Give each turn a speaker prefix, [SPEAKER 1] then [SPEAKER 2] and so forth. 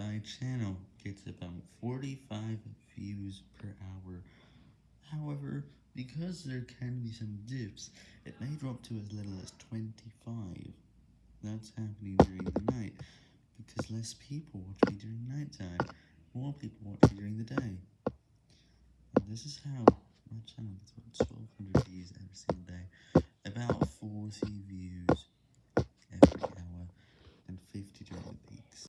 [SPEAKER 1] my channel gets about 45 views per hour. However, because there can be some dips, it may drop to as little as 25. That's happening during the night, because less people watch me during nighttime, more people watch me during the day. And this is how my channel gets about 1200 views every single day, about 40 views every hour, and 50 during the day.